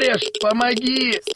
кореш, помоги! Стой,